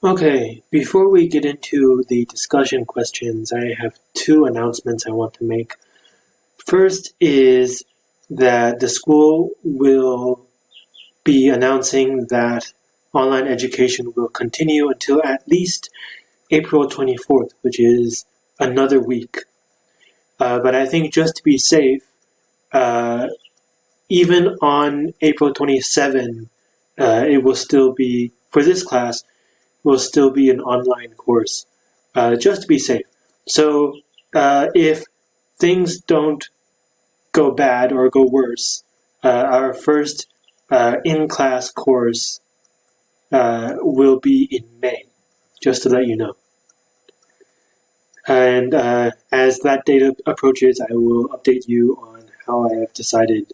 Okay, before we get into the discussion questions, I have two announcements I want to make. First is that the school will be announcing that online education will continue until at least April 24th, which is another week. Uh, but I think just to be safe, uh, even on April 27, uh, it will still be, for this class, will still be an online course, uh, just to be safe. So uh, if things don't go bad or go worse, uh, our first uh, in-class course uh, will be in May, just to let you know. And uh, as that date approaches, I will update you on how I have decided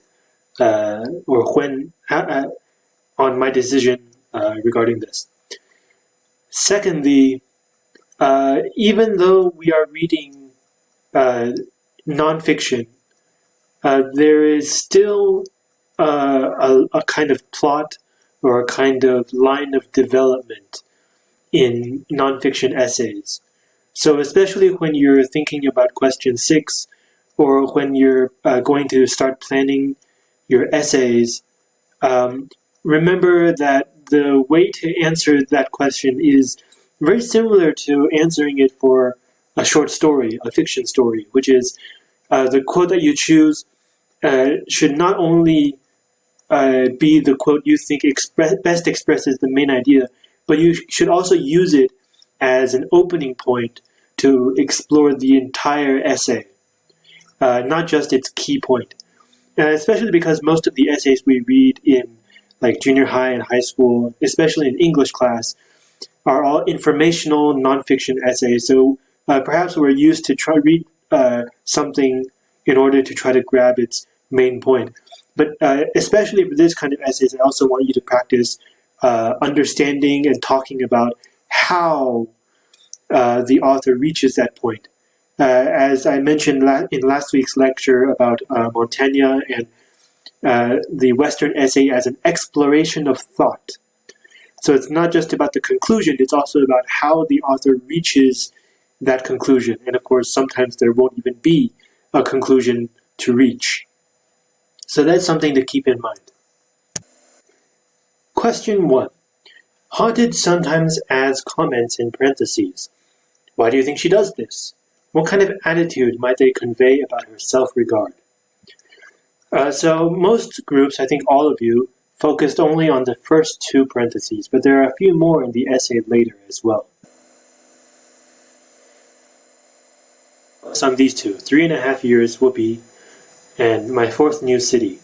or when on my decision regarding this. Secondly, uh, even though we are reading uh, nonfiction, uh, there is still uh, a, a, kind of plot or a kind of line of development in nonfiction essays. So, especially when you're thinking about question six, or when you're uh, going to start planning your essays, um, remember that the way to answer that question is very similar to answering it for a short story, a fiction story, which is uh, the quote that you choose uh, should not only uh, be the quote you think best expresses the main idea, but you should also use it as an opening point to explore the entire essay, uh, not just its key point. especially because most of the essays we read in like junior high and high school, especially in English class, are all informational nonfiction essays. So uh, perhaps we're used to try read uh, something in order to try to grab its main point. But uh, especially for this kind of essays, I also want you to practice uh, understanding and talking about how uh, the author reaches that point. Uh, as I mentioned la in last week's lecture about Montaigne and uh, the Western essay as an exploration of thought. So it's not just about the conclusion, it's also about how the author reaches that conclusion. And of course, sometimes there won't even be a conclusion to reach. So that's something to keep in mind. Question 1. Haunted sometimes adds comments in parentheses. Why do you think she does this? What kind of attitude might they convey about her self-regard? Uh, so most groups, I think all of you, focused only on the first two parentheses, but there are a few more in the essay later as well. on these two, three and a half years whoopee and my fourth new city.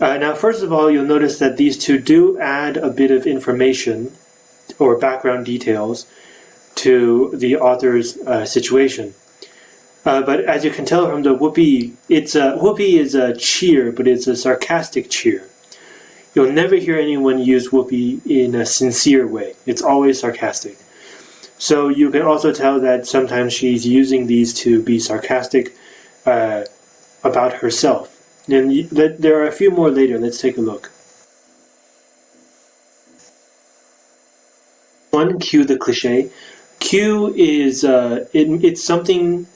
Uh, now, first of all, you'll notice that these two do add a bit of information or background details to the author's uh, situation. Uh, but as you can tell from the whoopee, it's a whoopee is a cheer, but it's a sarcastic cheer. You'll never hear anyone use whoopee in a sincere way. It's always sarcastic. So you can also tell that sometimes she's using these to be sarcastic uh, about herself. And there are a few more later. Let's take a look. One, cue the cliche. Cue is uh, it, it's something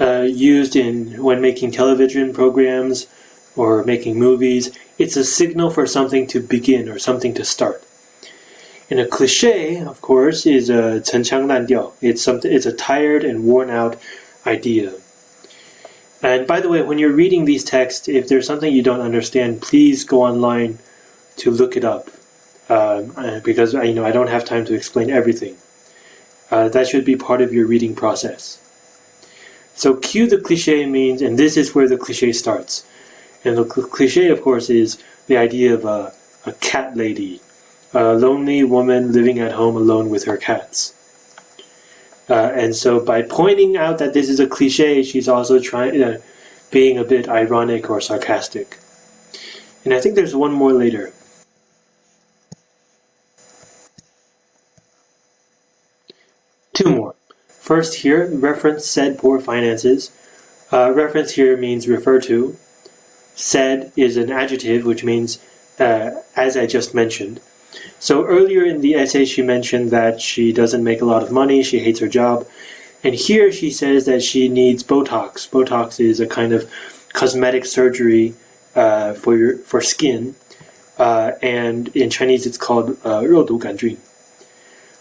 uh, used in when making television programs or making movies. It's a signal for something to begin or something to start. And a cliche, of course, is a 陈腔滥调. It's something. It's a tired and worn out idea. And by the way, when you're reading these texts, if there's something you don't understand, please go online to look it up, um, uh, because you know I don't have time to explain everything. Uh, that should be part of your reading process. So cue the cliche means, and this is where the cliche starts. And the cliche, of course, is the idea of a, a cat lady, a lonely woman living at home alone with her cats. Uh, and so by pointing out that this is a cliche, she's also trying, uh, being a bit ironic or sarcastic. And I think there's one more later. Two more. First here, reference said poor finances. Uh, reference here means refer to. Said is an adjective, which means uh, as I just mentioned. So earlier in the essay, she mentioned that she doesn't make a lot of money, she hates her job. And here she says that she needs Botox. Botox is a kind of cosmetic surgery uh, for your for skin, uh, and in Chinese it's called uh, 肉毒杆菌.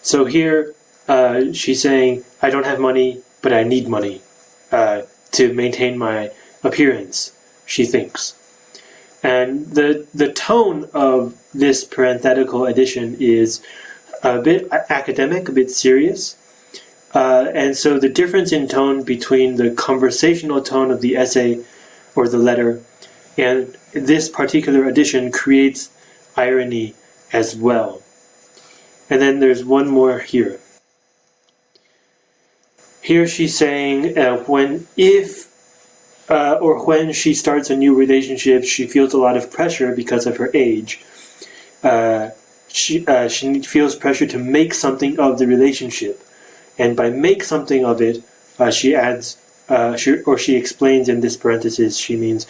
So here uh, she's saying, I don't have money, but I need money uh, to maintain my appearance, she thinks. And the, the tone of this parenthetical addition is a bit academic, a bit serious. Uh, and so the difference in tone between the conversational tone of the essay or the letter and this particular addition creates irony as well. And then there's one more here. Here she's saying uh, when if uh, or when she starts a new relationship, she feels a lot of pressure because of her age. Uh, she uh, she feels pressure to make something of the relationship, and by make something of it, uh, she adds uh, she, or she explains in this parenthesis. She means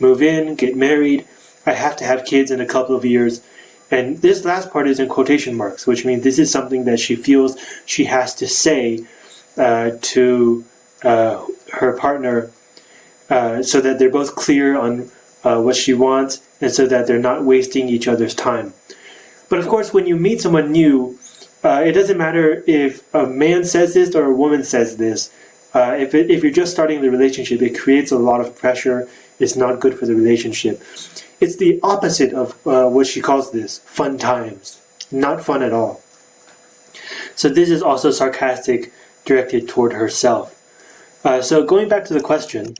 move in, get married. I have to have kids in a couple of years. And this last part is in quotation marks, which means this is something that she feels she has to say to uh, her partner uh, so that they're both clear on uh, what she wants and so that they're not wasting each other's time. But of course, when you meet someone new, uh, it doesn't matter if a man says this or a woman says this. Uh, if, it, if you're just starting the relationship, it creates a lot of pressure. It's not good for the relationship. It's the opposite of what she calls this fun times. Not fun at all. So this is also sarcastic directed toward herself. Uh, so going back to the question,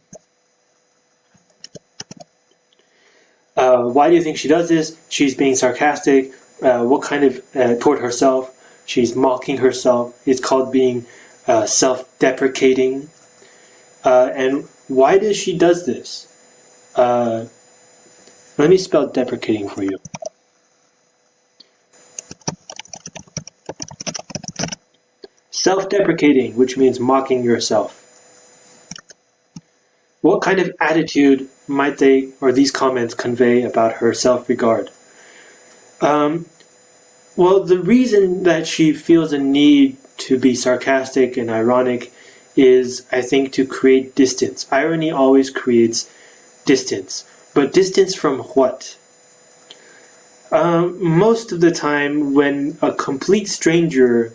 uh, why do you think she does this? She's being sarcastic. Uh, what kind of uh, toward herself? She's mocking herself. It's called being uh, self-deprecating. Uh, and why does she does this? let me spell deprecating for you. Self-deprecating, which means mocking yourself. What kind of attitude might they or these comments convey about her self-regard? Um, well, the reason that she feels a need to be sarcastic and ironic is, I think, to create distance. Irony always creates distance. But distance from what? Um, most of the time, when a complete stranger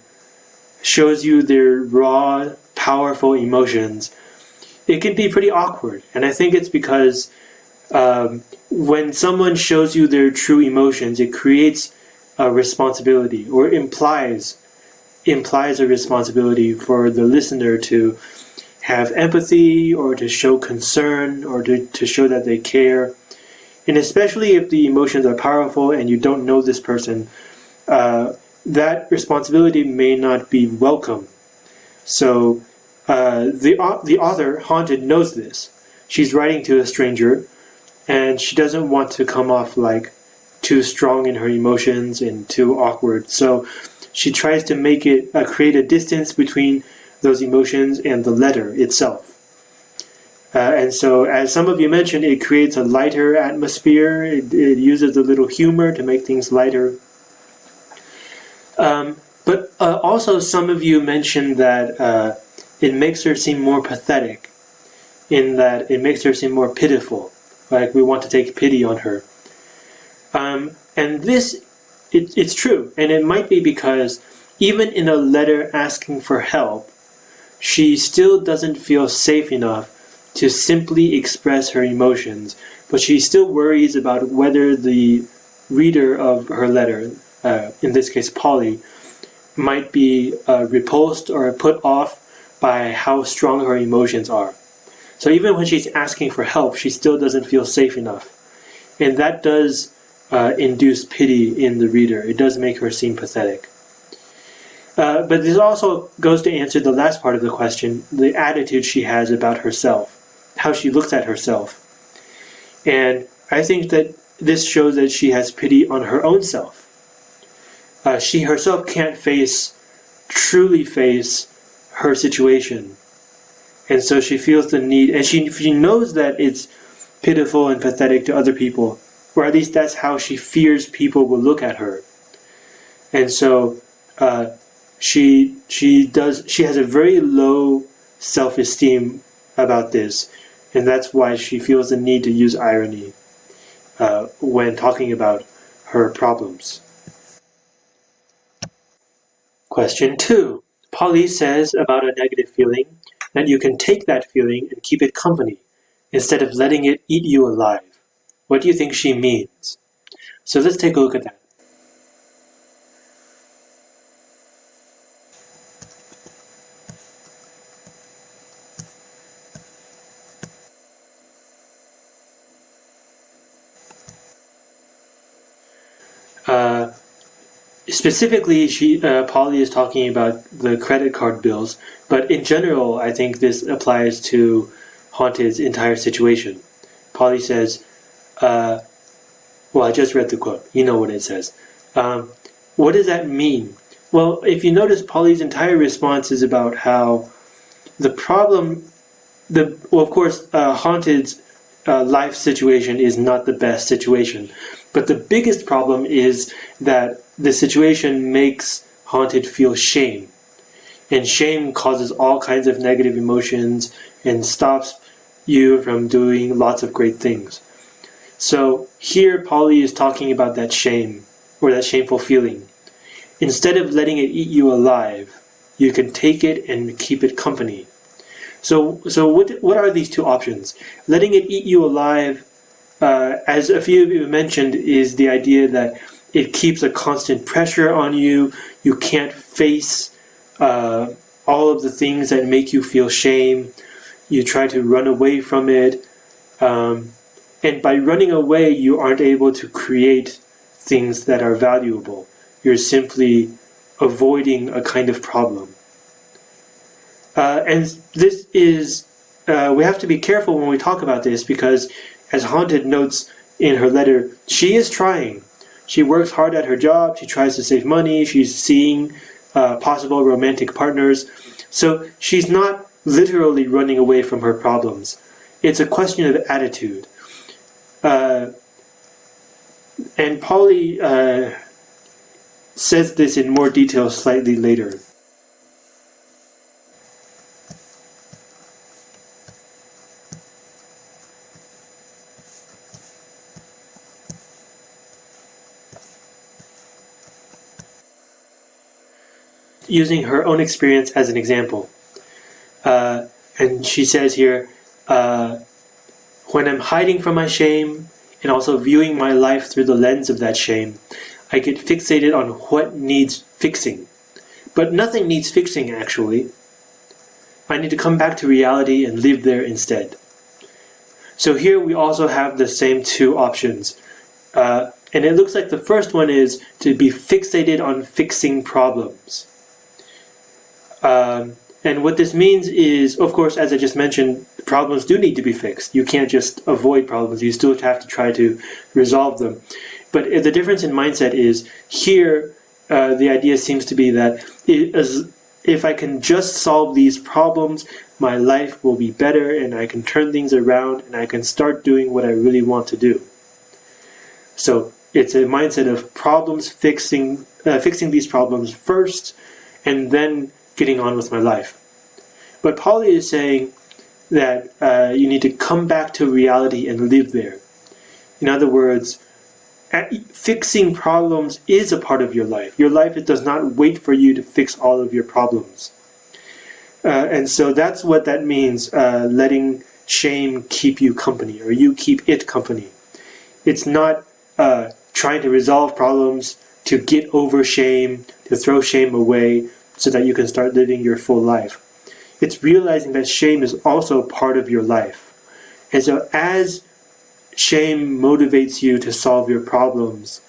shows you their raw, powerful emotions, it can be pretty awkward. And I think it's because um, when someone shows you their true emotions, it creates a responsibility or implies implies a responsibility for the listener to have empathy or to show concern or to, to show that they care. And especially if the emotions are powerful and you don't know this person, uh, that responsibility may not be welcome. So uh, the, the author, Haunted, knows this. She's writing to a stranger, and she doesn't want to come off like too strong in her emotions and too awkward. So she tries to make it uh, create a distance between those emotions and the letter itself. Uh, and so, as some of you mentioned, it creates a lighter atmosphere. It, it uses a little humor to make things lighter. Um, but uh, also, some of you mentioned that uh, it makes her seem more pathetic, in that it makes her seem more pitiful, like we want to take pity on her. Um, and this, it, it's true, and it might be because even in a letter asking for help, she still doesn't feel safe enough to simply express her emotions, but she still worries about whether the reader of her letter uh, in this case Polly, might be uh, repulsed or put off by how strong her emotions are. So even when she's asking for help, she still doesn't feel safe enough. And that does uh, induce pity in the reader. It does make her seem pathetic. Uh, but this also goes to answer the last part of the question, the attitude she has about herself, how she looks at herself. And I think that this shows that she has pity on her own self uh, she herself can't face, truly face her situation. And so she feels the need, and she, she knows that it's pitiful and pathetic to other people, or at least that's how she fears people will look at her. and so uh, she she does she has a very low self-esteem about this, and that's why she feels the need to use irony uh, when talking about her problems. Question two. Polly says about a negative feeling that you can take that feeling and keep it company instead of letting it eat you alive. What do you think she means? So let's take a look at that. Specifically, she uh, Polly is talking about the credit card bills, but in general, I think this applies to Haunted's entire situation. Polly says, uh, "Well, I just read the quote. You know what it says. Um, what does that mean? Well, if you notice, Polly's entire response is about how the problem, the well, of course, uh, Haunted's uh, life situation is not the best situation. But the biggest problem is that the situation makes Haunted feel shame. And shame causes all kinds of negative emotions and stops you from doing lots of great things. So here Polly is talking about that shame or that shameful feeling. Instead of letting it eat you alive, you can take it and keep it company. So, so what, what are these two options? Letting it eat you alive, uh, as a few of you mentioned, is the idea that it keeps a constant pressure on you. You can't face uh, all of the things that make you feel shame. You try to run away from it. Um, and by running away, you aren't able to create things that are valuable. You're simply avoiding a kind of problem. Uh, and this is, uh, we have to be careful when we talk about this because, as Haunted notes in her letter, she is trying. She works hard at her job, she tries to save money, she's seeing uh, possible romantic partners. So she's not literally running away from her problems. It's a question of attitude. Uh, and Polly uh, says this in more detail slightly later. Using her own experience as an example. Uh, and she says here, uh, when I'm hiding from my shame and also viewing my life through the lens of that shame, I get fixated on what needs fixing. But nothing needs fixing, actually. I need to come back to reality and live there instead. So here we also have the same two options. Uh, and it looks like the first one is to be fixated on fixing problems. Um, and what this means is, of course, as I just mentioned, problems do need to be fixed. You can't just avoid problems. You still have to try to resolve them. But the difference in mindset is here, uh, the idea seems to be that if I can just solve these problems, my life will be better and I can turn things around and I can start doing what I really want to do. So it's a mindset of problems fixing, uh, fixing these problems first, and then getting on with my life. But Polly is saying that uh, you need to come back to reality and live there. In other words, fixing problems is a part of your life. Your life does not wait for you to fix all of your problems. Uh, and so that's what that means, uh, letting shame keep you company, or you keep it company. It's not uh, trying to resolve problems to get over shame, to throw shame away, so that you can start living your full life. It's realizing that shame is also part of your life. And so as shame motivates you to solve your problems,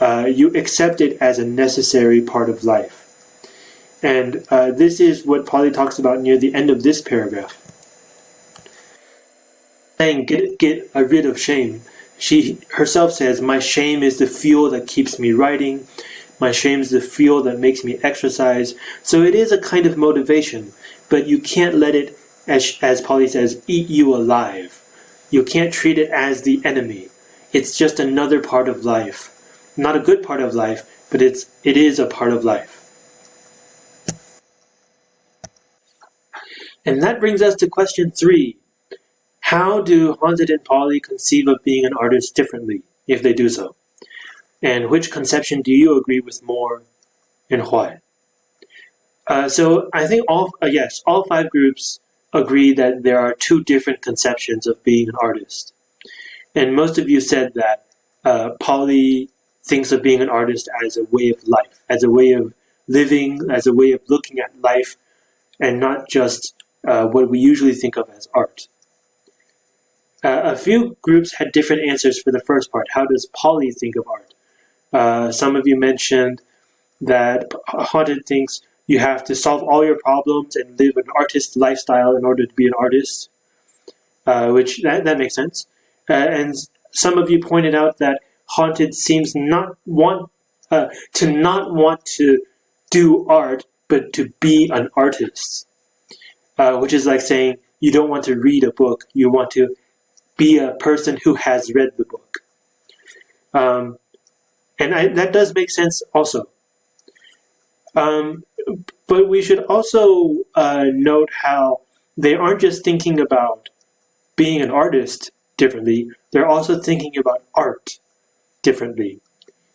uh, you accept it as a necessary part of life. And uh, this is what Polly talks about near the end of this paragraph. Saying, get, get rid of shame. She herself says, My shame is the fuel that keeps me writing. My shame is the fuel that makes me exercise. So it is a kind of motivation, but you can't let it, as, as Polly says, eat you alive. You can't treat it as the enemy. It's just another part of life. Not a good part of life, but it's it is a part of life. And that brings us to question three. How do Haunted and Polly conceive of being an artist differently, if they do so? And which conception do you agree with more, and why? Uh, so I think all uh, yes, all five groups agree that there are two different conceptions of being an artist, and most of you said that uh, Polly thinks of being an artist as a way of life, as a way of living, as a way of looking at life, and not just uh, what we usually think of as art. Uh, a few groups had different answers for the first part. How does Polly think of art? Uh, some of you mentioned that Haunted thinks you have to solve all your problems and live an artist lifestyle in order to be an artist, uh, which that, that makes sense. Uh, and some of you pointed out that Haunted seems not want uh, to not want to do art, but to be an artist, uh, which is like saying you don't want to read a book, you want to be a person who has read the book. Um, and I, that does make sense also. Um, but we should also uh, note how they aren't just thinking about being an artist differently, they're also thinking about art differently.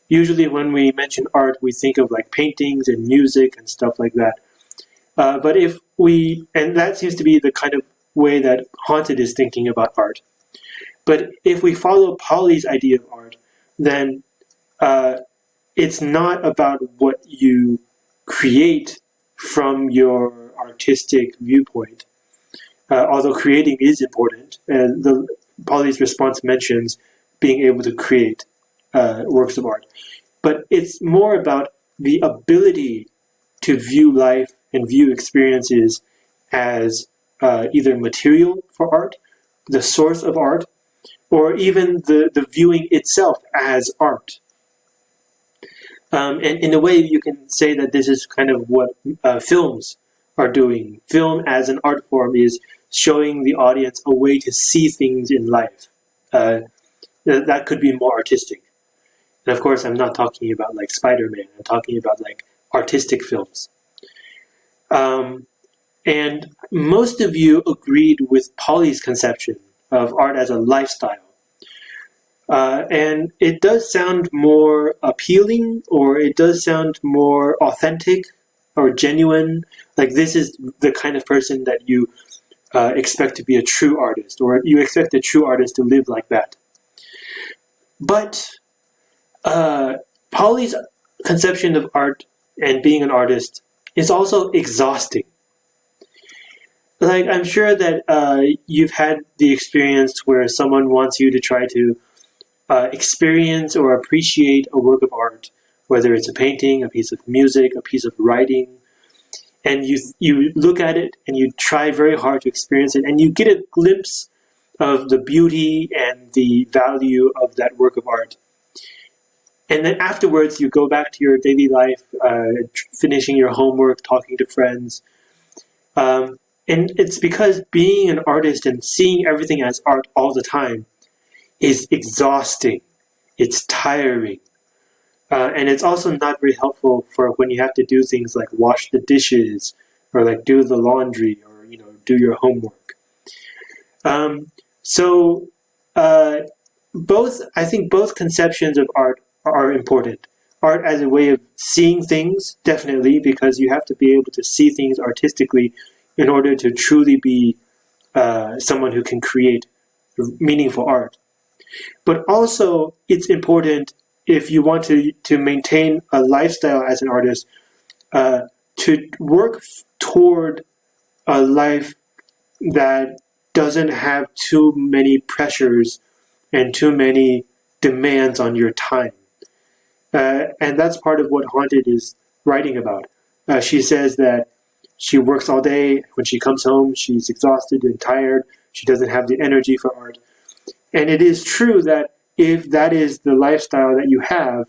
Usually when we mention art, we think of like paintings and music and stuff like that. Uh, but if we, and that seems to be the kind of way that Haunted is thinking about art. But if we follow Polly's idea of art, then uh, it's not about what you create from your artistic viewpoint. Uh, although creating is important, and the Polly's response mentions being able to create uh, works of art, but it's more about the ability to view life and view experiences as uh, either material for art, the source of art, or even the, the viewing itself as art. Um, and in a way, you can say that this is kind of what uh, films are doing. Film as an art form is showing the audience a way to see things in life. Uh, that could be more artistic. And of course, I'm not talking about like Spider-Man. I'm talking about like artistic films. Um, and most of you agreed with Polly's conception of art as a lifestyle. Uh, and it does sound more appealing or it does sound more authentic or genuine. Like this is the kind of person that you uh, expect to be a true artist or you expect a true artist to live like that. But uh, Polly's conception of art and being an artist is also exhausting. Like I'm sure that uh, you've had the experience where someone wants you to try to uh, experience or appreciate a work of art, whether it's a painting, a piece of music, a piece of writing, and you you look at it and you try very hard to experience it, and you get a glimpse of the beauty and the value of that work of art. And then afterwards, you go back to your daily life, uh, finishing your homework, talking to friends. Um, and it's because being an artist and seeing everything as art all the time is exhausting. It's tiring. Uh, and it's also not very helpful for when you have to do things like wash the dishes or like do the laundry or you know do your homework. Um, so uh, both I think both conceptions of art are important. Art as a way of seeing things, definitely, because you have to be able to see things artistically in order to truly be uh, someone who can create meaningful art. But also, it's important if you want to, to maintain a lifestyle as an artist uh, to work toward a life that doesn't have too many pressures and too many demands on your time. Uh, and that's part of what Haunted is writing about. Uh, she says that she works all day. When she comes home, she's exhausted and tired. She doesn't have the energy for art. And it is true that if that is the lifestyle that you have,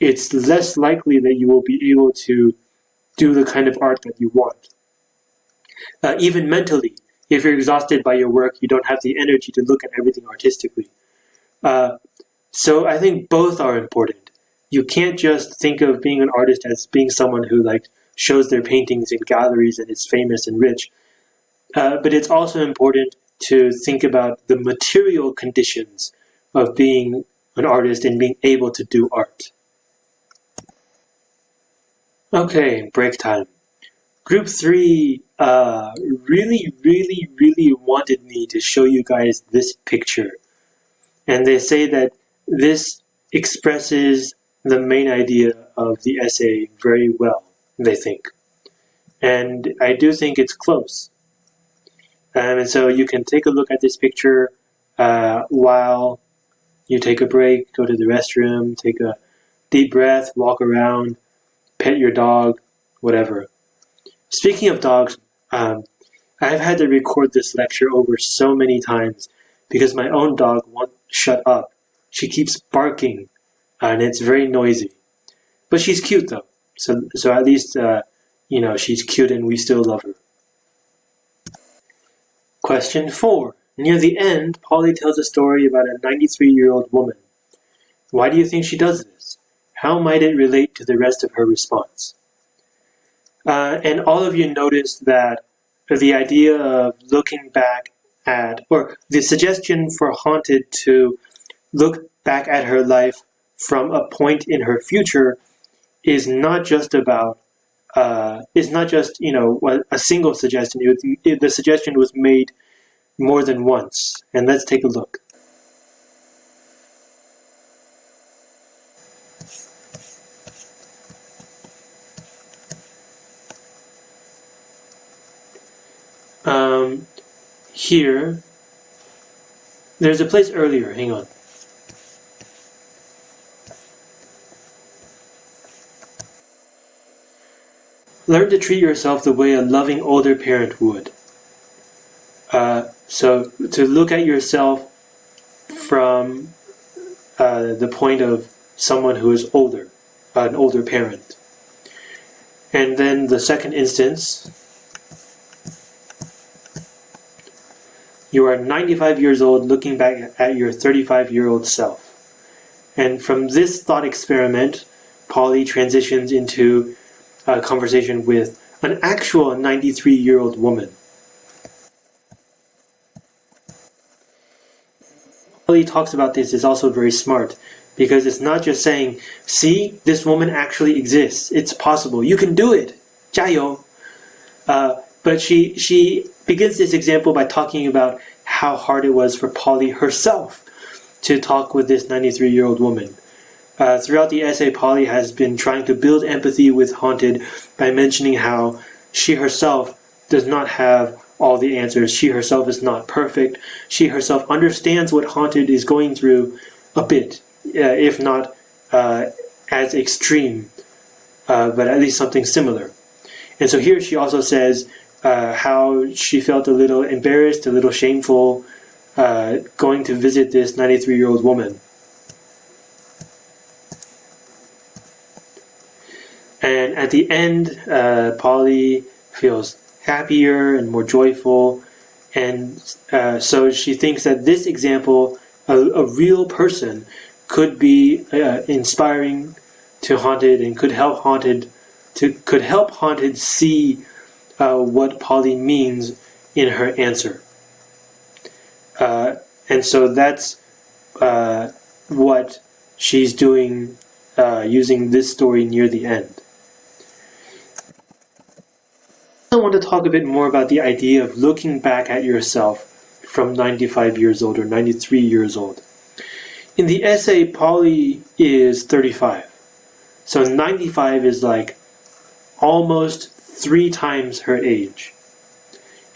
it's less likely that you will be able to do the kind of art that you want. Uh, even mentally, if you're exhausted by your work, you don't have the energy to look at everything artistically. Uh, so I think both are important. you can't just think of being an artist as being someone who like shows their paintings in galleries and is famous and rich. Uh, but it's also important to think about the material conditions of being an artist and being able to do art. Okay, break time. Group three uh, really, really, really wanted me to show you guys this picture. And they say that this expresses the main idea of the essay very well, they think. And I do think it's close. Um, and so you can take a look at this picture uh, while you take a break, go to the restroom, take a deep breath, walk around, pet your dog, whatever. Speaking of dogs, um, I've had to record this lecture over so many times because my own dog won't shut up. She keeps barking and it's very noisy. But she's cute though. So, so at least, uh, you know, she's cute and we still love her. Question 4. Near the end, Polly tells a story about a 93-year-old woman. Why do you think she does this? How might it relate to the rest of her response? Uh, and all of you noticed that the idea of looking back at, or the suggestion for Haunted to look back at her life from a point in her future is not just about uh, is not just you know a single suggestion. It, it, the suggestion was made more than once, and let's take a look. Um, here, there's a place earlier. Hang on. Learn to treat yourself the way a loving older parent would. Uh, so to look at yourself from uh, the point of someone who is older, an older parent. And then the second instance, you are 95 years old looking back at your 35 year old self. And from this thought experiment, Polly transitions into uh, conversation with an actual 93 year old woman. He talks about this is also very smart because it's not just saying, see, this woman actually exists. It's possible. You can do it. 加油. Uh, but she, she begins this example by talking about how hard it was for Polly herself to talk with this 93 year old woman. Uh, throughout the essay, Polly has been trying to build empathy with Haunted by mentioning how she herself does not have all the answers. She herself is not perfect. She herself understands what Haunted is going through a bit, uh, if not uh, as extreme, uh, but at least something similar. And so here she also says uh, how she felt a little embarrassed, a little shameful, uh, going to visit this 93 year old woman. And at the end, uh, Polly feels happier and more joyful. And uh, so she thinks that this example, a, a real person, could be uh, inspiring to Haunted and could help Haunted to could help Haunted see uh, what Polly means in her answer. Uh, and so that's uh, what she's doing using this story near the end. I want to talk a bit more about the idea of looking back at yourself from 95 years old or 93 years old. In the essay, Polly is 35. So 95 is like almost three times her age.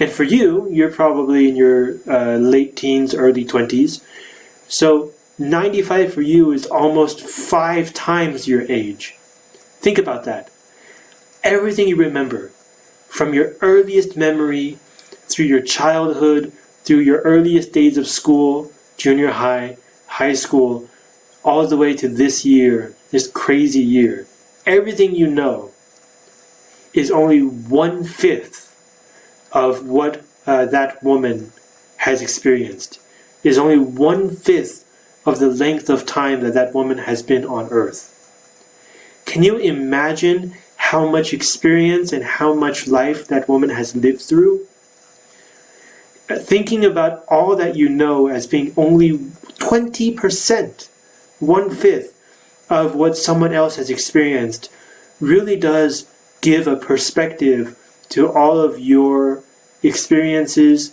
And for you, you're probably in your uh, late teens, early 20s. So 95 for you is almost five times your age. Think about that. Everything you remember, from your earliest memory, through your childhood, through your earliest days of school, junior high, high school, all the way to this year, this crazy year, everything you know is only one fifth of what uh, that woman has experienced. Is only one fifth of the length of time that that woman has been on earth. can you imagine how much experience and how much life that woman has lived through? Uh, thinking about all that you know as being only 20%, one fifth of what someone else has experienced, really does give a perspective to all of your experiences,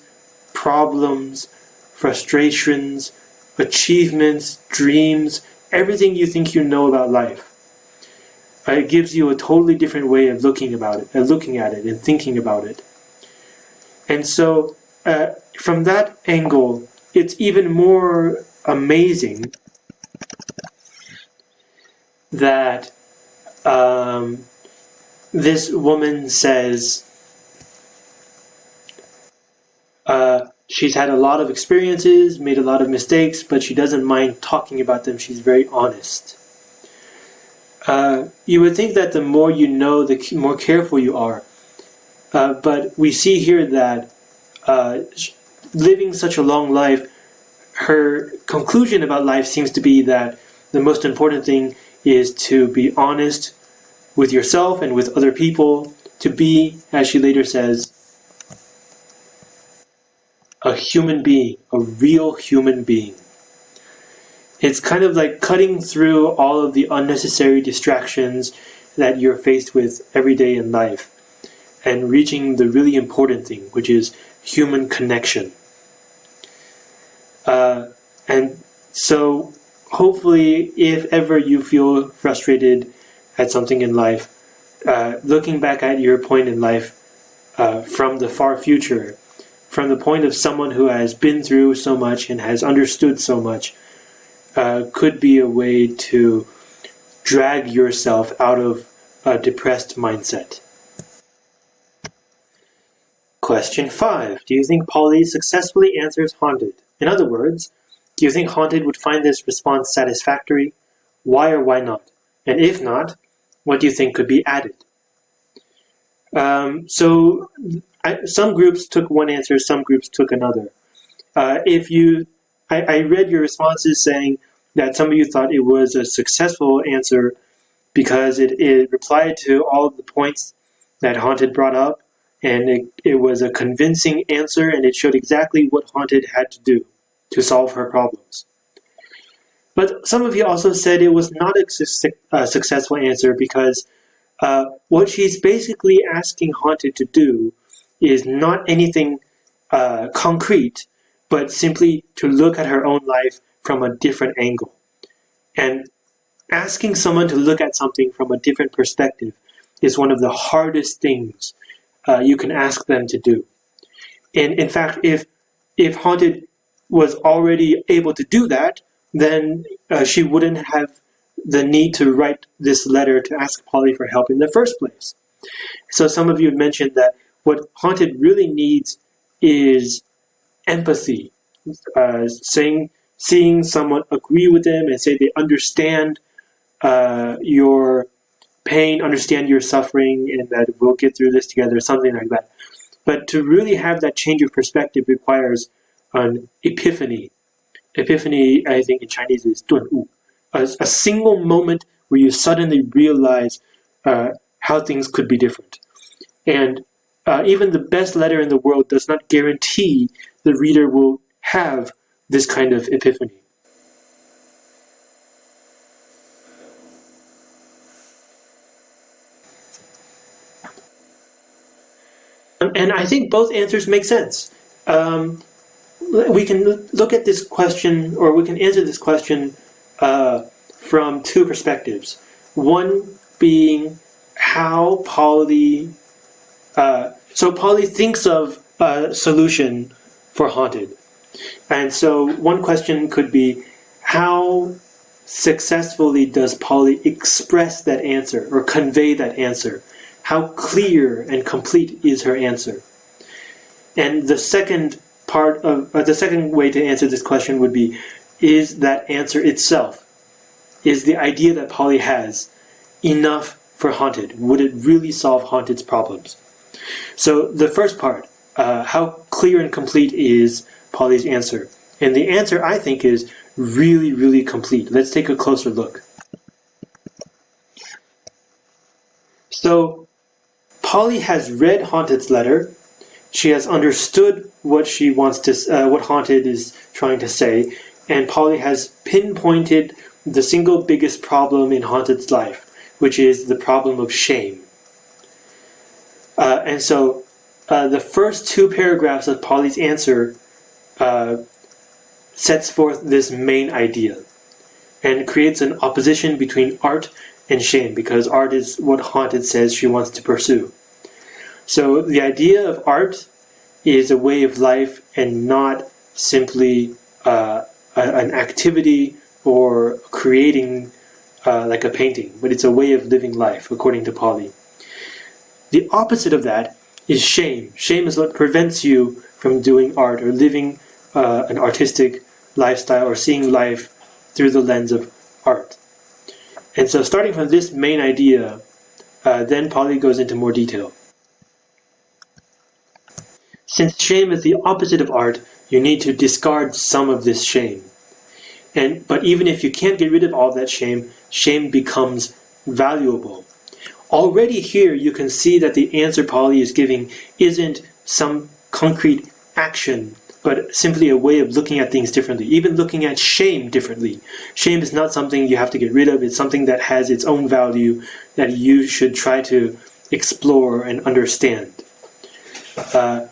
problems, frustrations, achievements, dreams, everything you think you know about life. It gives you a totally different way of looking about it, uh, looking at it, and thinking about it. And so, uh, from that angle, it's even more amazing that um, this woman says uh, she's had a lot of experiences, made a lot of mistakes, but she doesn't mind talking about them. She's very honest. Uh, you would think that the more you know, the more careful you are. Uh, but we see here that uh, living such a long life, her conclusion about life seems to be that the most important thing is to be honest with yourself and with other people, to be, as she later says, a human being, a real human being. It's kind of like cutting through all of the unnecessary distractions that you're faced with every day in life and reaching the really important thing, which is human connection. Uh, and so, hopefully, if ever you feel frustrated at something in life, uh, looking back at your point in life uh, from the far future, from the point of someone who has been through so much and has understood so much, uh, could be a way to drag yourself out of a depressed mindset. Question 5. Do you think Polly successfully answers Haunted? In other words, do you think Haunted would find this response satisfactory? Why or why not? And if not, what do you think could be added? Um, so I, some groups took one answer, some groups took another. Uh, if you I, I read your responses saying that some of you thought it was a successful answer because it, it replied to all of the points that Haunted brought up, and it, it was a convincing answer, and it showed exactly what Haunted had to do to solve her problems. But some of you also said it was not a, su a successful answer because uh, what she's basically asking Haunted to do is not anything uh, concrete, but simply to look at her own life from a different angle. And asking someone to look at something from a different perspective is one of the hardest things uh, you can ask them to do. And in fact, if if Haunted was already able to do that, then uh, she wouldn't have the need to write this letter to ask Polly for help in the first place. So some of you mentioned that what Haunted really needs is empathy, uh, saying, seeing someone agree with them and say they understand uh, your pain, understand your suffering, and that we'll get through this together, something like that. But to really have that change of perspective requires an epiphany. Epiphany, I think in Chinese is 顿悟, a, a single moment where you suddenly realize uh, how things could be different. And uh, even the best letter in the world does not guarantee the reader will have this kind of epiphany. And I think both answers make sense. Um, we can look at this question, or we can answer this question uh, from two perspectives. One being how Polly uh, so Polly thinks of a solution for Haunted. And so one question could be, how successfully does Polly express that answer or convey that answer? How clear and complete is her answer? And the second part of uh, the second way to answer this question would be, is that answer itself, is the idea that Polly has enough for Haunted? Would it really solve Haunted's problems? So the first part, uh, how clear and complete is Polly's answer? And the answer, I think, is really, really complete. Let's take a closer look. So Polly has read Haunted's letter. She has understood what she wants to, uh, what Haunted is trying to say, and Polly has pinpointed the single biggest problem in Haunted's life, which is the problem of shame. Uh, and so uh, the first two paragraphs of Polly's answer uh, sets forth this main idea and creates an opposition between art and shame because art is what Haunted says she wants to pursue. So the idea of art is a way of life and not simply uh, an activity or creating uh, like a painting, but it's a way of living life, according to Polly. The opposite of that is shame. Shame is what prevents you from doing art or living uh, an artistic lifestyle or seeing life through the lens of art. And so starting from this main idea, uh, then Polly goes into more detail. Since shame is the opposite of art, you need to discard some of this shame. And but even if you can't get rid of all that shame, shame becomes valuable. Already here you can see that the answer Polly is giving isn't some concrete action, but simply a way of looking at things differently, even looking at shame differently. Shame is not something you have to get rid of, it's something that has its own value that you should try to explore and understand. Uh,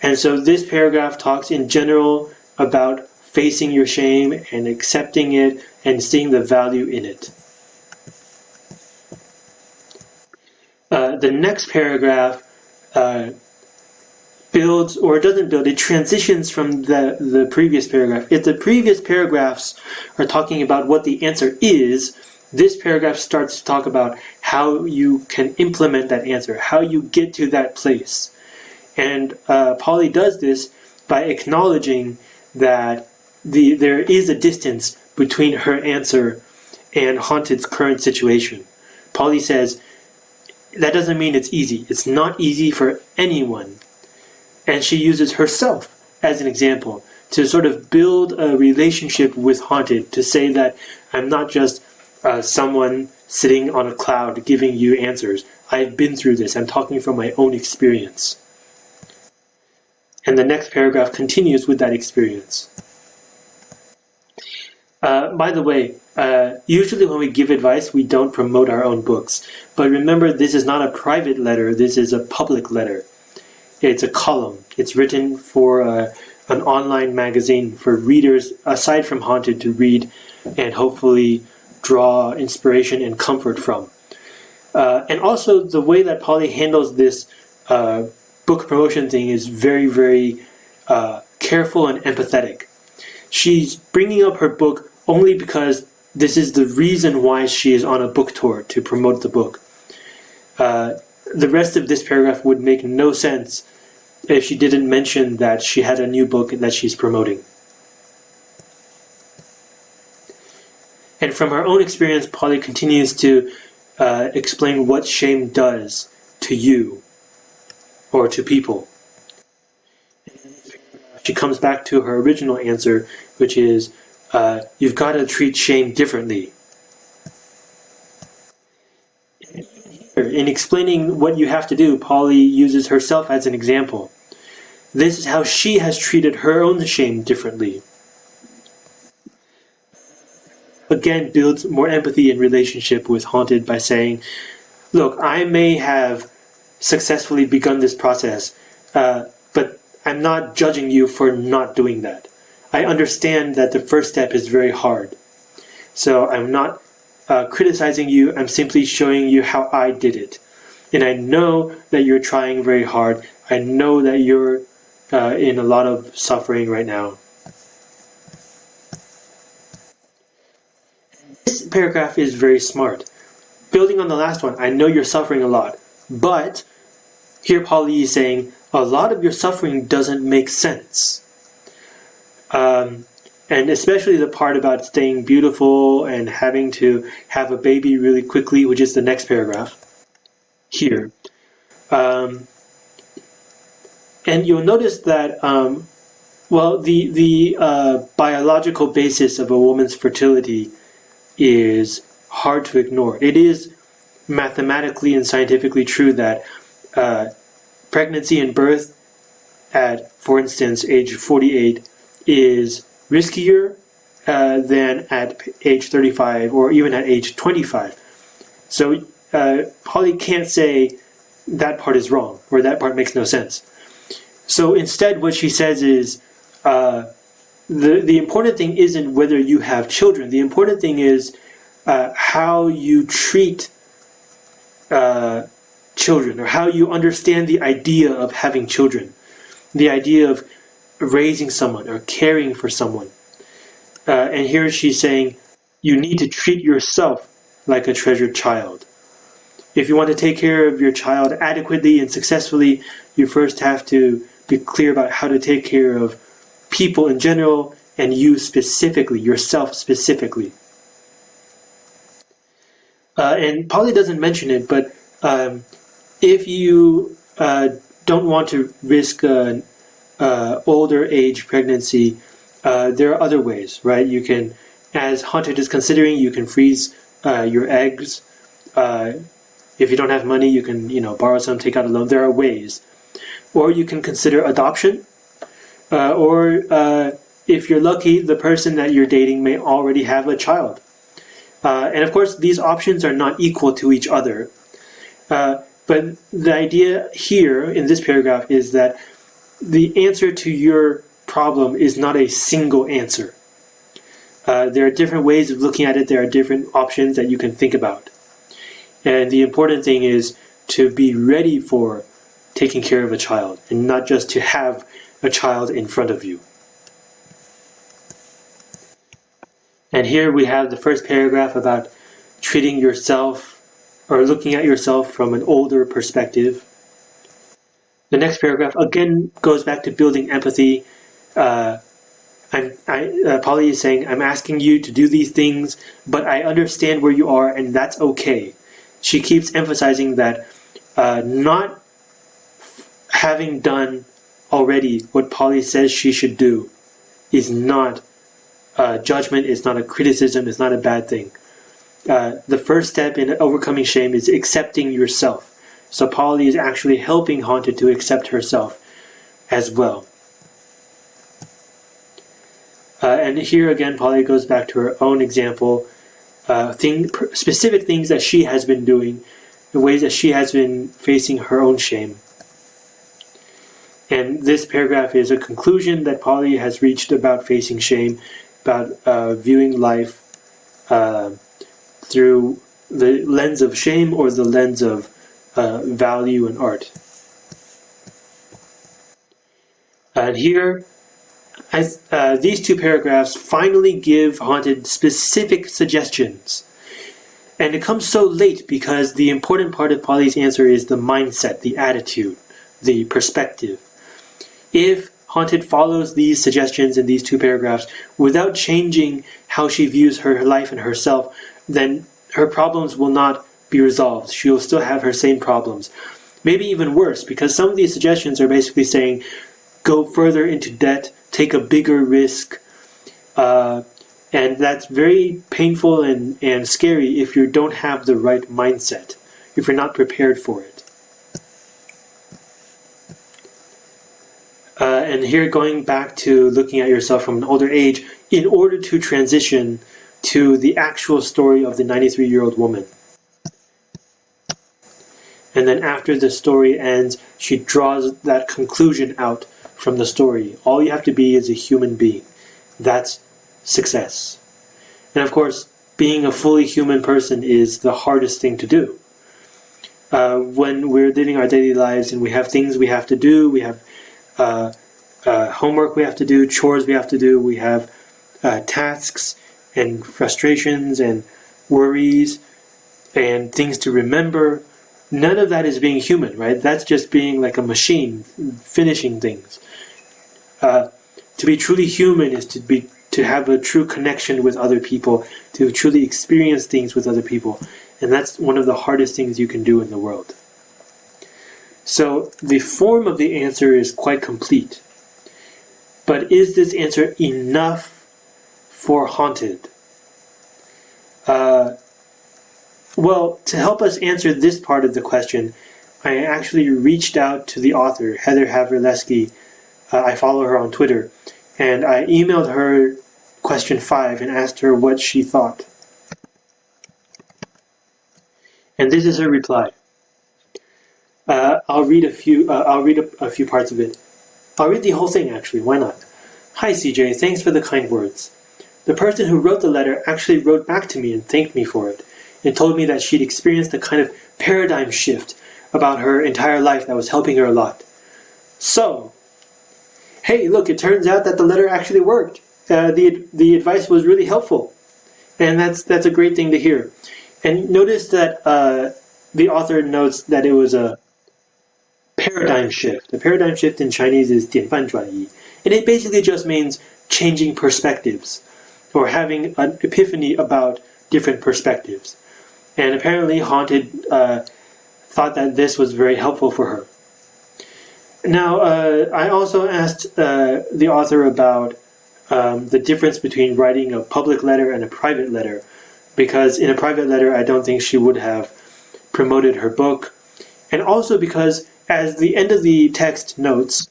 and so this paragraph talks in general about facing your shame and accepting it and seeing the value in it. Uh, the next paragraph uh, builds, or doesn't build, it transitions from the, the previous paragraph. If the previous paragraphs are talking about what the answer is, this paragraph starts to talk about how you can implement that answer, how you get to that place. And uh, Polly does this by acknowledging that the there is a distance between her answer and Haunted's current situation. Polly says, that doesn't mean it's easy. It's not easy for anyone. And she uses herself as an example to sort of build a relationship with Haunted, to say that I'm not just uh, someone sitting on a cloud giving you answers. I've been through this. I'm talking from my own experience. And the next paragraph continues with that experience. Uh, by the way, uh, usually when we give advice, we don't promote our own books. But remember, this is not a private letter, this is a public letter. It's a column. It's written for uh, an online magazine for readers, aside from Haunted, to read and hopefully draw inspiration and comfort from. Uh, and also, the way that Polly handles this uh, book promotion thing is very, very careful and empathetic. She's bringing up her book only because this is the reason why she is on a book tour to promote the book. Uh, the rest of this paragraph would make no sense if she didn't mention that she had a new book that she's promoting. And from her own experience, Polly continues to uh, explain what shame does to you or to people. She comes back to her original answer, which is uh, you've got to treat shame differently. In explaining what you have to do, Polly uses herself as an example. This is how she has treated her own shame differently. Again, builds more empathy and relationship with Haunted by saying, Look, I may have successfully begun this process, uh, but I'm not judging you for not doing that. I understand that the first step is very hard. So I'm not uh, criticizing you, I'm simply showing you how I did it. And I know that you're trying very hard. I know that you're uh, in a lot of suffering right now. This paragraph is very smart. Building on the last one, I know you're suffering a lot, but here Polly is saying a lot of your suffering doesn't make sense. Um, and especially the part about staying beautiful and having to have a baby really quickly, which is the next paragraph here. Um, and you'll notice that, um, well, the, the uh, biological basis of a woman's fertility is hard to ignore. It is mathematically and scientifically true that uh, pregnancy and birth at, for instance, age 48 is riskier uh, than at age 35 or even at age 25. So uh, Polly can't say that part is wrong or that part makes no sense. So instead, what she says is uh, the the important thing isn't whether you have children. The important thing is uh, how you treat uh, children or how you understand the idea of having children, the idea of raising someone or caring for someone. Uh, and here she's saying you need to treat yourself like a treasured child. If you want to take care of your child adequately and successfully, you first have to be clear about how to take care of people in general and you specifically, yourself specifically. Uh, and Polly doesn't mention it, but um, if you uh, don't want to risk an uh, older age pregnancy, uh, there are other ways, right? You can, as Haunted is considering, you can freeze uh, your eggs. Uh, if you don't have money, you can, you know, borrow some, take out a loan. There are ways. Or you can consider adoption. Uh, or uh, if you're lucky, the person that you're dating may already have a child. And of course, these options are not equal to each other. But the idea here in this paragraph is that the answer to your problem is not a single answer. Uh, there are different ways of looking at it. There are different options that you can think about. And the important thing is to be ready for taking care of a child and not just to have a child in front of you. And here we have the first paragraph about treating yourself or looking at yourself from an older perspective. The next paragraph again goes back to building empathy. Uh, I'm, I, uh, Polly is saying, I'm asking you to do these things, but I understand where you are, and that's okay. She keeps emphasizing that uh, not having done already what Polly says she should do is not a judgment, it's not a criticism, it's not a bad thing. Uh, the first step in overcoming shame is accepting yourself. So Polly is actually helping Haunted to accept herself as well. Uh, and here again, Polly goes back to her own example, uh, thing, specific things that she has been doing, the ways that she has been facing her own shame. And this paragraph is a conclusion that Polly has reached about facing shame, about uh, viewing life uh, through the lens of shame or the lens of uh, value and art. And here, as, uh, these two paragraphs finally give Haunted specific suggestions. And it comes so late because the important part of Polly's answer is the mindset, the attitude, the perspective. If Haunted follows these suggestions in these two paragraphs without changing how she views her life and herself, then her problems will not be resolved. She will still have her same problems. Maybe even worse, because some of these suggestions are basically saying go further into debt, take a bigger risk. Uh, and that's very painful and, and scary if you don't have the right mindset, if you're not prepared for it. Uh, and here going back to looking at yourself from an older age, in order to transition to the actual story of the 93 year old woman. And then after the story ends, she draws that conclusion out from the story. All you have to be is a human being. That's success. And of course, being a fully human person is the hardest thing to do. Uh, when we're living our daily lives and we have things we have to do, we have uh, uh, homework we have to do, chores we have to do, we have uh, tasks and frustrations and worries and things to remember. None of that is being human, right? That's just being like a machine, finishing things. Uh, to be truly human is to be to have a true connection with other people, to truly experience things with other people, and that's one of the hardest things you can do in the world. So the form of the answer is quite complete. But is this answer enough for Haunted? Uh, well, to help us answer this part of the question, I actually reached out to the author, Heather Havrilesky. Uh, I follow her on Twitter, and I emailed her question five and asked her what she thought. And this is her reply. Uh, I'll read a few. Uh, I'll read a, a few parts of it. I'll read the whole thing actually. Why not? Hi CJ, thanks for the kind words. The person who wrote the letter actually wrote back to me and thanked me for it, and told me that she'd experienced a kind of paradigm shift about her entire life that was helping her a lot. So, hey, look, it turns out that the letter actually worked. Uh, the the advice was really helpful, and that's that's a great thing to hear. And notice that uh, the author notes that it was a paradigm shift. The paradigm shift in Chinese is 典范转移, and it basically just means changing perspectives or having an epiphany about different perspectives. And apparently, Haunted uh, thought that this was very helpful for her. Now, uh, I also asked uh, the author about um, the difference between writing a public letter and a private letter, because in a private letter, I don't think she would have promoted her book, and also because, as the end of the text notes,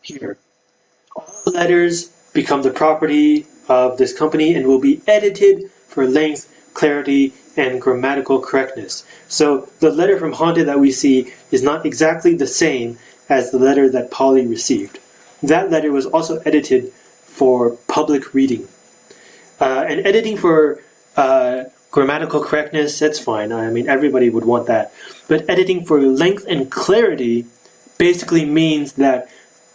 here, all letters become the property of this company and will be edited for length, clarity, and grammatical correctness. So the letter from Haunted that we see is not exactly the same as the letter that Polly received. That letter was also edited for public reading. Uh, and editing for uh, grammatical correctness, that's fine. I mean, everybody would want that. But editing for length and clarity basically means that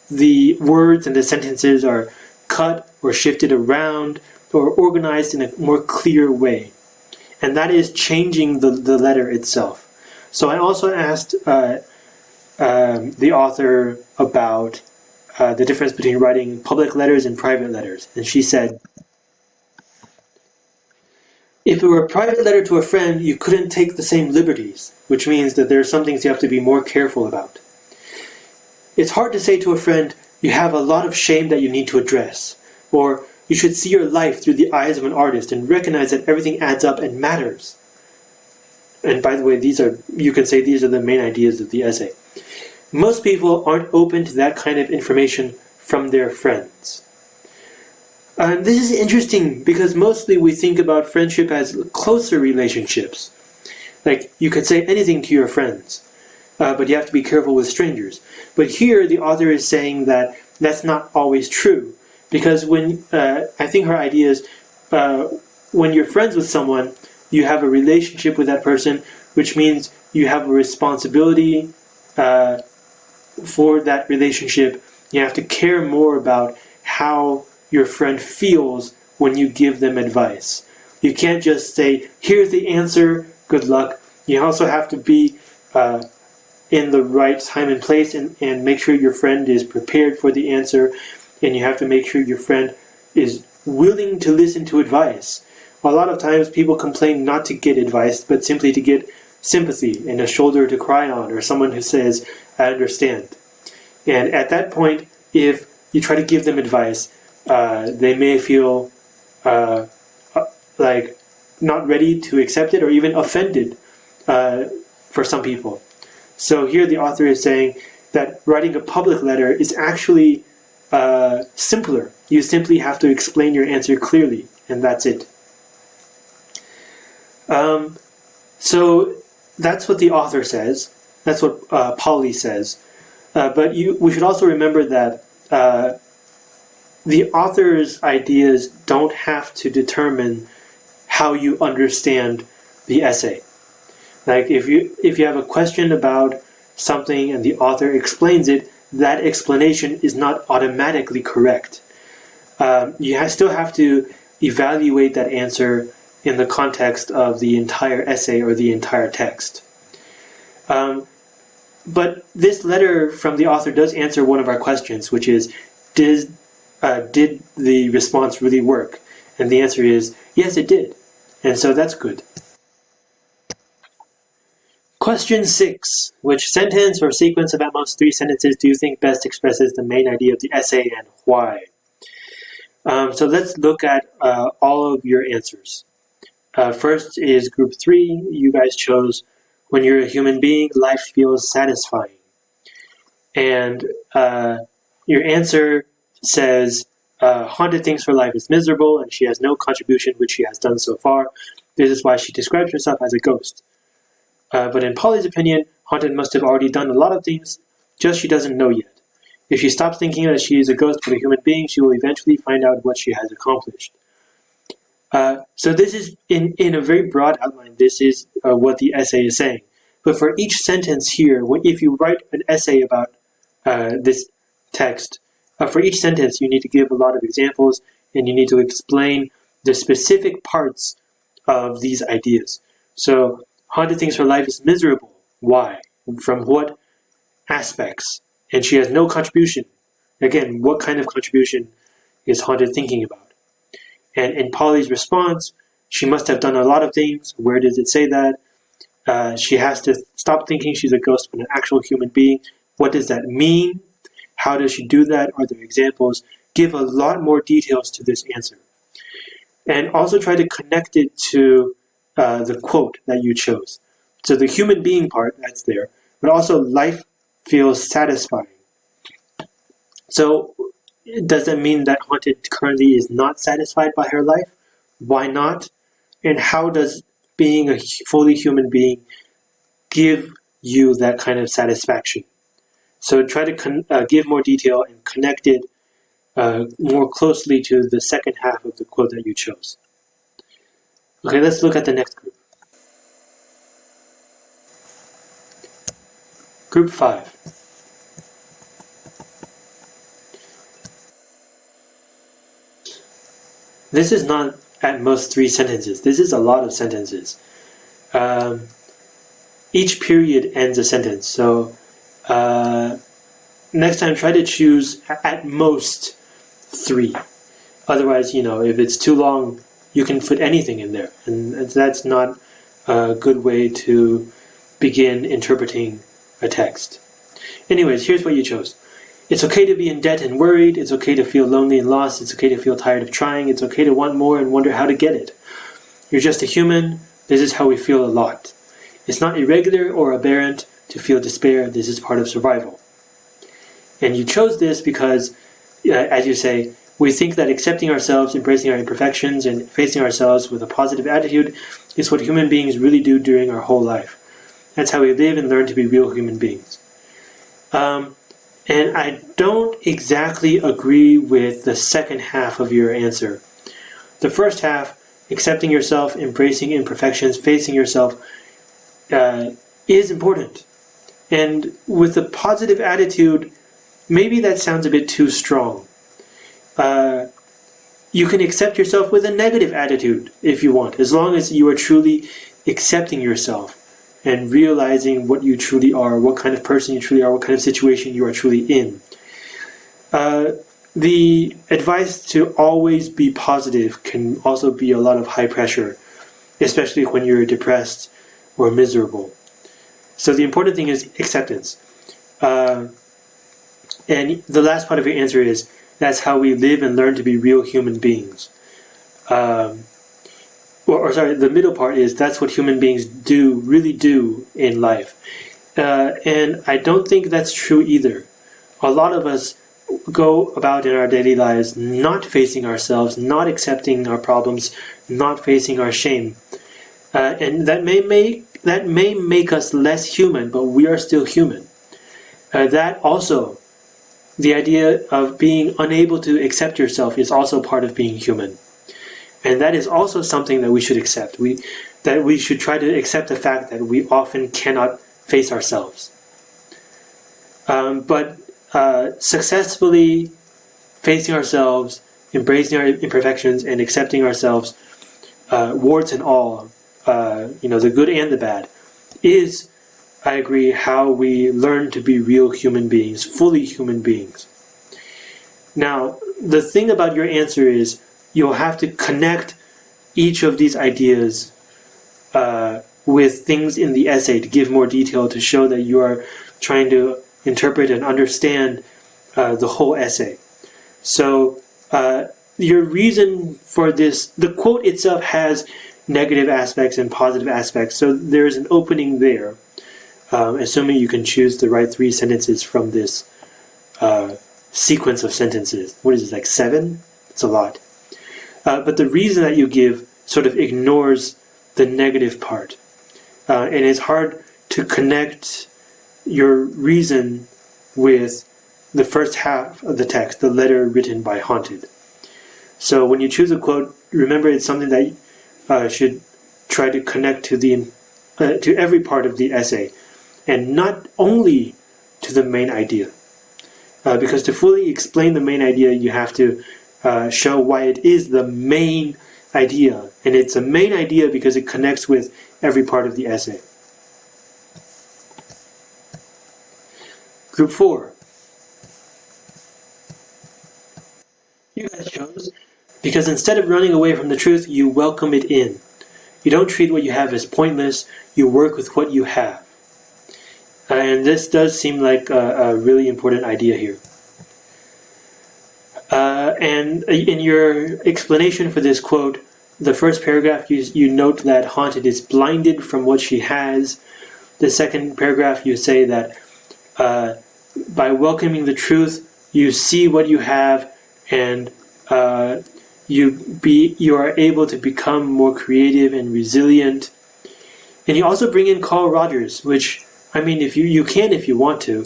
the words and the sentences are cut or shifted around or organized in a more clear way and that is changing the, the letter itself. So I also asked uh, um, the author about uh, the difference between writing public letters and private letters, and she said, if it were a private letter to a friend, you couldn't take the same liberties, which means that there are some things you have to be more careful about. It's hard to say to a friend, you have a lot of shame that you need to address, or you should see your life through the eyes of an artist and recognize that everything adds up and matters. And by the way, these are, you can say these are the main ideas of the essay. Most people aren't open to that kind of information from their friends. And this is interesting because mostly we think about friendship as closer relationships. Like you can say anything to your friends, uh, but you have to be careful with strangers. But here the author is saying that that's not always true because when uh, I think her idea is uh, when you're friends with someone, you have a relationship with that person, which means you have a responsibility uh, for that relationship. You have to care more about how your friend feels when you give them advice. You can't just say, here's the answer, good luck. You also have to be uh, in the right time and place and, and make sure your friend is prepared for the answer and you have to make sure your friend is willing to listen to advice. A lot of times people complain not to get advice, but simply to get sympathy and a shoulder to cry on, or someone who says, I understand. And at that point, if you try to give them advice, uh, they may feel uh, like not ready to accept it or even offended uh, for some people. So here the author is saying that writing a public letter is actually uh, simpler. You simply have to explain your answer clearly, and that's it. Um, so that's what the author says. That's what uh, Polly says. Uh, but you, we should also remember that uh, the author's ideas don't have to determine how you understand the essay. Like if you if you have a question about something and the author explains it, that explanation is not automatically correct. Um, you ha still have to evaluate that answer in the context of the entire essay or the entire text. Um, but this letter from the author does answer one of our questions, which is, did, uh, did the response really work? And the answer is, yes, it did. And so that's good. Question 6. Which sentence or sequence of at most three sentences do you think best expresses the main idea of the essay and why? Um, so let's look at uh, all of your answers. Uh, first is group three. You guys chose when you're a human being, life feels satisfying. And uh, your answer says uh, Haunted thinks her life is miserable and she has no contribution which she has done so far. This is why she describes herself as a ghost. Uh, but in Polly's opinion, Haunted must have already done a lot of things, just she doesn't know yet. If she stops thinking that she is a ghost but a human being, she will eventually find out what she has accomplished. Uh, so this is, in, in a very broad outline, this is uh, what the essay is saying. But for each sentence here, if you write an essay about uh, this text, uh, for each sentence you need to give a lot of examples and you need to explain the specific parts of these ideas. So, Haunted thinks her life is miserable. Why? From what aspects? And she has no contribution. Again, what kind of contribution is Haunted thinking about? And in Polly's response, she must have done a lot of things. Where does it say that? Uh, she has to stop thinking she's a ghost but an actual human being. What does that mean? How does she do that? Are there examples? Give a lot more details to this answer. And also try to connect it to uh, the quote that you chose. So the human being part, that's there, but also life feels satisfying. So it does that mean that Haunted currently is not satisfied by her life? Why not? And how does being a fully human being give you that kind of satisfaction? So try to uh, give more detail and connect it uh, more closely to the second half of the quote that you chose. Okay, let's look at the next group. Group 5. This is not at most three sentences. This is a lot of sentences. Um, each period ends a sentence. So uh, next time, try to choose at most three. Otherwise, you know, if it's too long, you can put anything in there. And that's not a good way to begin interpreting a text. Anyways, here's what you chose. It's okay to be in debt and worried. It's okay to feel lonely and lost. It's okay to feel tired of trying. It's okay to want more and wonder how to get it. You're just a human. This is how we feel a lot. It's not irregular or aberrant to feel despair. This is part of survival. And you chose this because, uh, as you say, we think that accepting ourselves, embracing our imperfections, and facing ourselves with a positive attitude is what human beings really do during our whole life. That's how we live and learn to be real human beings. Um, and I don't exactly agree with the second half of your answer. The first half, accepting yourself, embracing imperfections, facing yourself, uh, is important. And with a positive attitude, maybe that sounds a bit too strong. Uh, you can accept yourself with a negative attitude if you want, as long as you are truly accepting yourself and realizing what you truly are, what kind of person you truly are, what kind of situation you are truly in. Uh, the advice to always be positive can also be a lot of high pressure, especially when you're depressed or miserable. So the important thing is acceptance. Uh, and the last part of your answer is that's how we live and learn to be real human beings. Um, or, or, sorry, the middle part is that's what human beings do, really do in life. Uh, and I don't think that's true either. A lot of us go about in our daily lives not facing ourselves, not accepting our problems, not facing our shame. Uh, and that may make that may make us less human, but we are still human. Uh, that also, the idea of being unable to accept yourself is also part of being human. And that is also something that we should accept. We, that we should try to accept the fact that we often cannot face ourselves. Um, but uh, successfully facing ourselves, embracing our imperfections, and accepting ourselves, uh, warts and all, uh, you know, the good and the bad, is, I agree, how we learn to be real human beings, fully human beings. Now, the thing about your answer is you'll have to connect each of these ideas uh, with things in the essay to give more detail to show that you are trying to interpret and understand uh, the whole essay. So uh, your reason for this, the quote itself has negative aspects and positive aspects. So there's an opening there, um, assuming you can choose the right three sentences from this uh, sequence of sentences. What is it, like seven? It's a lot. Uh, but the reason that you give sort of ignores the negative part. Uh, and it's hard to connect your reason with the first half of the text, the letter written by Haunted. So when you choose a quote, remember it's something that uh, should try to connect to the uh, to every part of the essay, and not only to the main idea. Uh, because to fully explain the main idea, you have to uh, show why it is the main idea, and it's a main idea because it connects with every part of the essay. Group 4. You guys chose because instead of running away from the truth, you welcome it in. You don't treat what you have as pointless, you work with what you have. Uh, and this does seem like a, a really important idea here. Uh, and in your explanation for this quote, the first paragraph you, you note that Haunted is blinded from what she has. The second paragraph you say that uh, by welcoming the truth, you see what you have and uh, you be you are able to become more creative and resilient. And you also bring in Carl Rogers, which I mean, if you you can if you want to,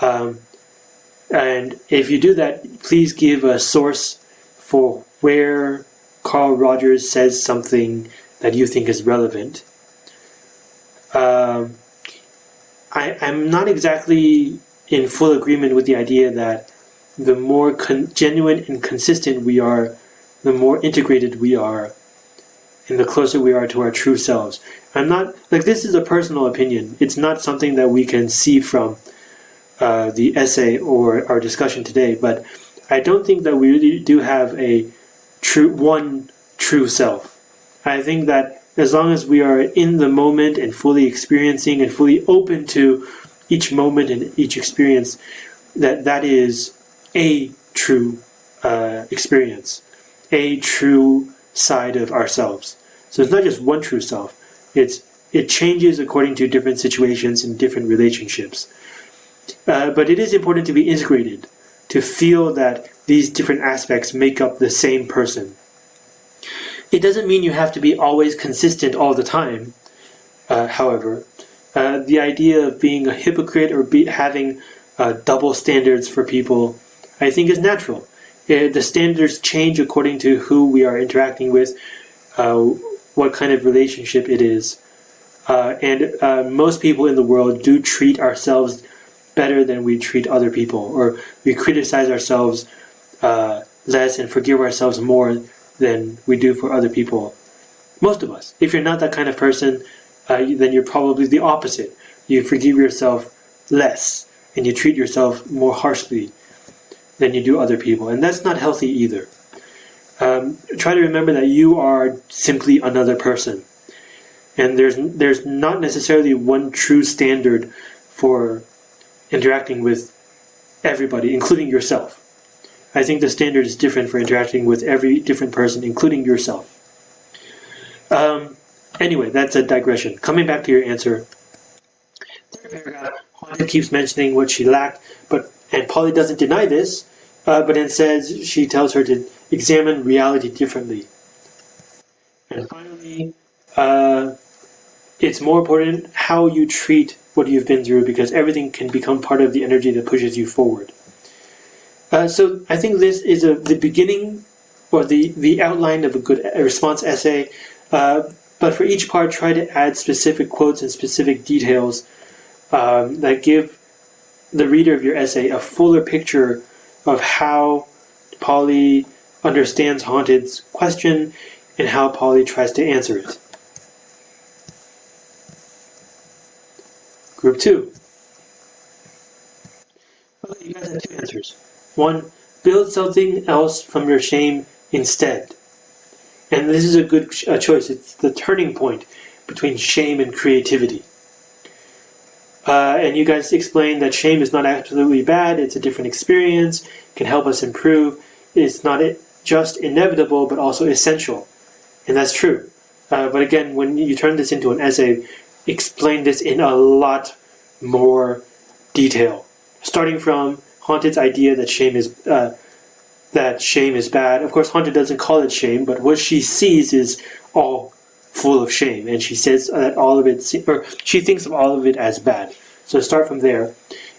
um, and if you do that, please give a source for where Carl Rogers says something that you think is relevant. Um, I, I'm not exactly in full agreement with the idea that the more genuine and consistent we are, the more integrated we are, and the closer we are to our true selves. I'm not like this is a personal opinion. It's not something that we can see from uh, the essay or our discussion today. But I don't think that we really do have a true one true self. I think that as long as we are in the moment and fully experiencing and fully open to each moment and each experience, that that is a true uh, experience a true side of ourselves. So it's not just one true self. It's it changes according to different situations and different relationships. Uh, but it is important to be integrated, to feel that these different aspects make up the same person. It doesn't mean you have to be always consistent all the time, uh, however. Uh, the idea of being a hypocrite or be, having uh, double standards for people, I think is natural. The standards change according to who we are interacting with, uh, what kind of relationship it is. Uh, and uh, most people in the world do treat ourselves better than we treat other people, or we criticize ourselves uh, less and forgive ourselves more than we do for other people. Most of us. If you're not that kind of person, uh, then you're probably the opposite. You forgive yourself less, and you treat yourself more harshly than you do other people, and that's not healthy either. Um, try to remember that you are simply another person, and there's there's not necessarily one true standard for interacting with everybody, including yourself. I think the standard is different for interacting with every different person, including yourself. Um, anyway, that's a digression. Coming back to your answer, third paragraph, keeps mentioning what she lacked, but and Polly doesn't deny this, uh, but instead she tells her to examine reality differently. And finally, uh, it's more important how you treat what you've been through because everything can become part of the energy that pushes you forward. Uh, so I think this is a, the beginning or the, the outline of a good response essay. Uh, but for each part, try to add specific quotes and specific details um, that give the reader of your essay a fuller picture of how Polly understands Haunted's question and how Polly tries to answer it. Group 2. Okay, you guys have two answers. One, build something else from your shame instead. And this is a good a choice. It's the turning point between shame and creativity. Uh, and you guys explained that shame is not absolutely bad, it's a different experience, can help us improve. It's not just inevitable, but also essential. And that's true. Uh, but again, when you turn this into an essay, explain this in a lot more detail, starting from Haunted's idea that shame is uh, that shame is bad. Of course, Haunted doesn't call it shame, but what she sees is all full of shame, and she says that all of it, or she thinks of all of it as bad. So start from there,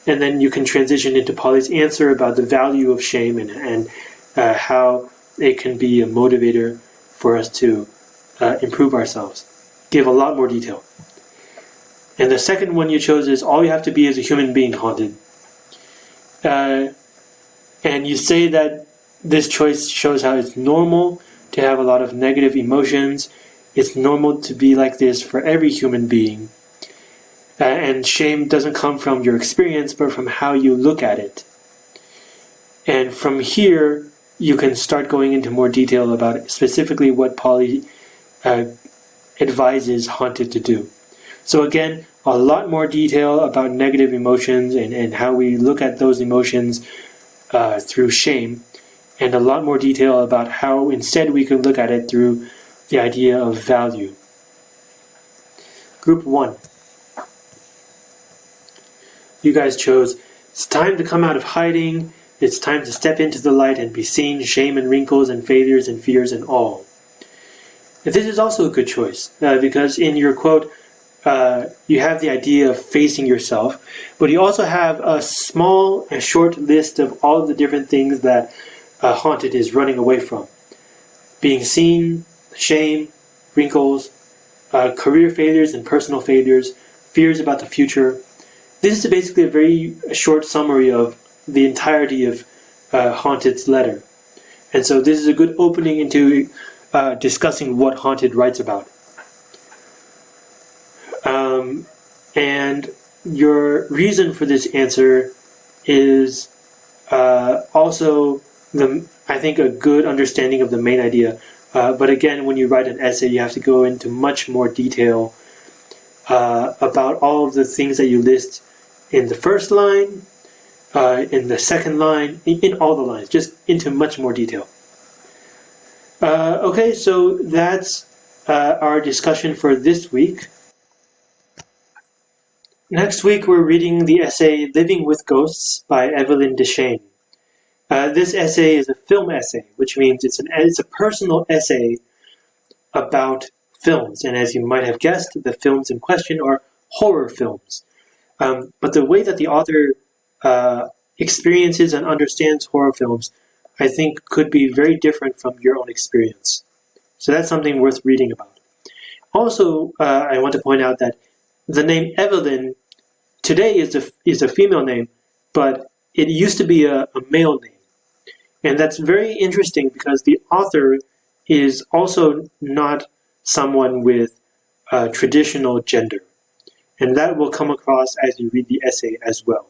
and then you can transition into Polly's answer about the value of shame and and uh, how it can be a motivator for us to uh, improve ourselves. Give a lot more detail. And the second one you chose is all you have to be is a human being haunted. Uh, and you say that this choice shows how it's normal to have a lot of negative emotions. It's normal to be like this for every human being. Uh, and shame doesn't come from your experience, but from how you look at it. And from here, you can start going into more detail about specifically what Polly uh, advises Haunted to do. So again, a lot more detail about negative emotions and, and how we look at those emotions uh, through shame, and a lot more detail about how instead we can look at it through the idea of value. Group 1. You guys chose, it's time to come out of hiding, it's time to step into the light and be seen, shame and wrinkles and failures and fears and all. This is also a good choice uh, because in your quote, uh, you have the idea of facing yourself, but you also have a small and short list of all of the different things that uh, Haunted is running away from. Being seen, shame, wrinkles, uh, career failures and personal failures, fears about the future. This is basically a very short summary of the entirety of uh, Haunted's letter. And so this is a good opening into uh, discussing what Haunted writes about. Um, and your reason for this answer is uh, also the I think a good understanding of the main idea. Uh, but again, when you write an essay, you have to go into much more detail uh, about all of the things that you list in the first line, uh, in the second line, in, in, all the lines, just into much more detail. Uh, okay, so that's uh, our discussion for this week. Next week, we're reading the essay Living with Ghosts by Evelyn Deschênes. Uh, this essay is a film essay, which means it's, an, it's a personal essay about films. And as you might have guessed, the films in question are horror films. Um, but the way that the author uh, experiences and understands horror films, I think, could be very different from your own experience. So that's something worth reading about. Also, uh, I want to point out that the name Evelyn today is a, is a female name, but it used to be a, a male name. And that's very interesting because the author is also not someone with traditional gender. And that will come across as you read the essay as well.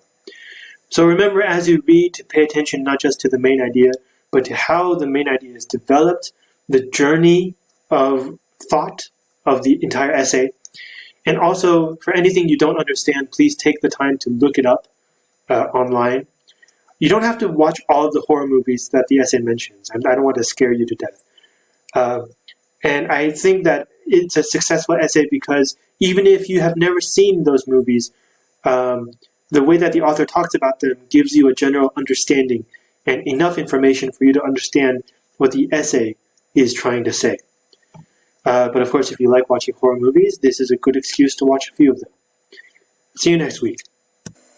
So remember as you read to pay attention not just to the main idea, but to how the main idea is developed, the journey of thought of the entire essay, and also, for anything you don't understand, please take the time to look it up uh, online. You don't have to watch all of the horror movies that the essay mentions. I don't want to scare you to death. Uh, and I think that it's a successful essay because even if you have never seen those movies, um, the way that the author talks about them gives you a general understanding and enough information for you to understand what the essay is trying to say. Uh, but of course, if you like watching horror movies, this is a good excuse to watch a few of them. See you next week.